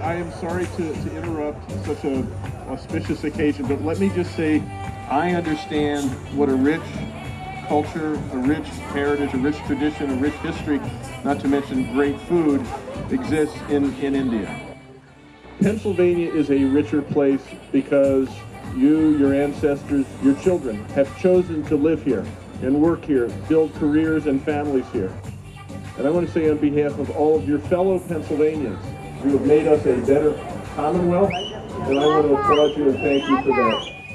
I am sorry to, to interrupt such a auspicious occasion, but let me just say, I understand what a rich culture, a rich heritage, a rich tradition, a rich history, not to mention great food, exists in, in India. Pennsylvania is a richer place because you, your ancestors, your children have chosen to live here and work here, build careers and families here. And I want to say on behalf of all of your fellow Pennsylvanians, you have made us a better Commonwealth, and I want to applaud you and thank you for that.